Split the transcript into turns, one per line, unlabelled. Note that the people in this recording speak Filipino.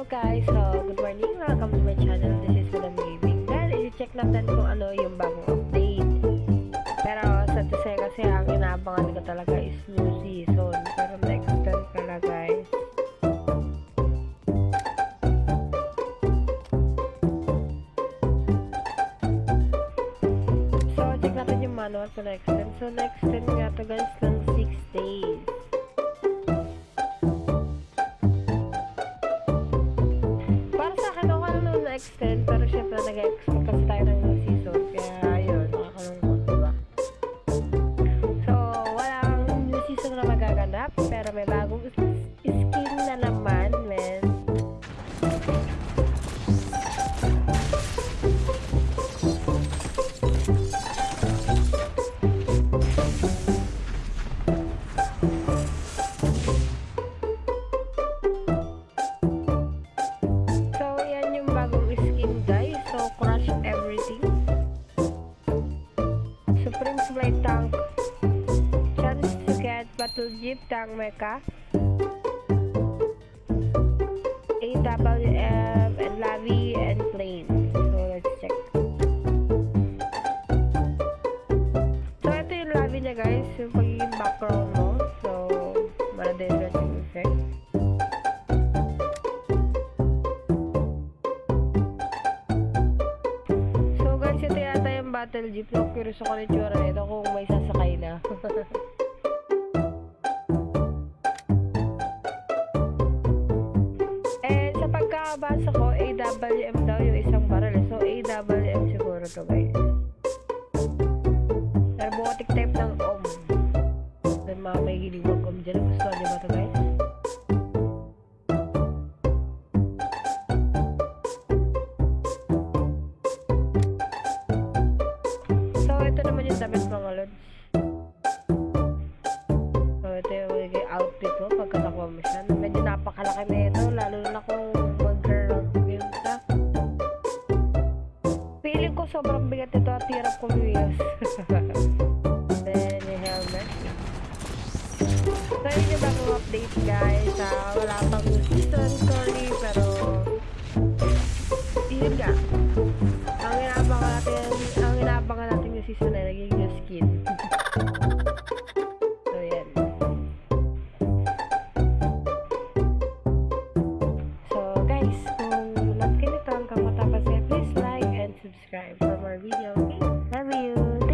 Hello guys, so good morning, welcome to my channel, this is Madam Gaming. Dahil i-check natin kung ano yung bagong update. Pero sa Tuse kasi ang inaabangan ko talaga is new season. Pero na-extend pala guys. So check natin yung manual kung na-extend So na-extend nga to guys ng 6 days Hasta get Battle Jeep Tank Mecha. AWM and Lavi and Plane. So, let's check. So, ito yung Lavi niya, guys. Yung pagiging background mo. So, mara-different yung effect. So guys, ito yata yung battle jeep. No, curious ako ng tsura nito kung may sasakay na. Mga may giliwag OM dyan. Gusto nyo ba to guys? So, ito naman yung damit mga lods. So, ito yung magiging outfit mo pagka nakuha mo siya. Medyo napakalaki na ito, lalo na kung mag-girl game ka. Feeling ko sobrang bigat ito at hirap kumiyos. try nyo bang update guys? Uh, wala pang season sorry pero yun nga. Ang inaabangan natin ang inaabangan natin yung season ay naging new skin. So yan. So guys kung love kayo nito hanggang matapos eh please like and subscribe for more videos okay? Love you.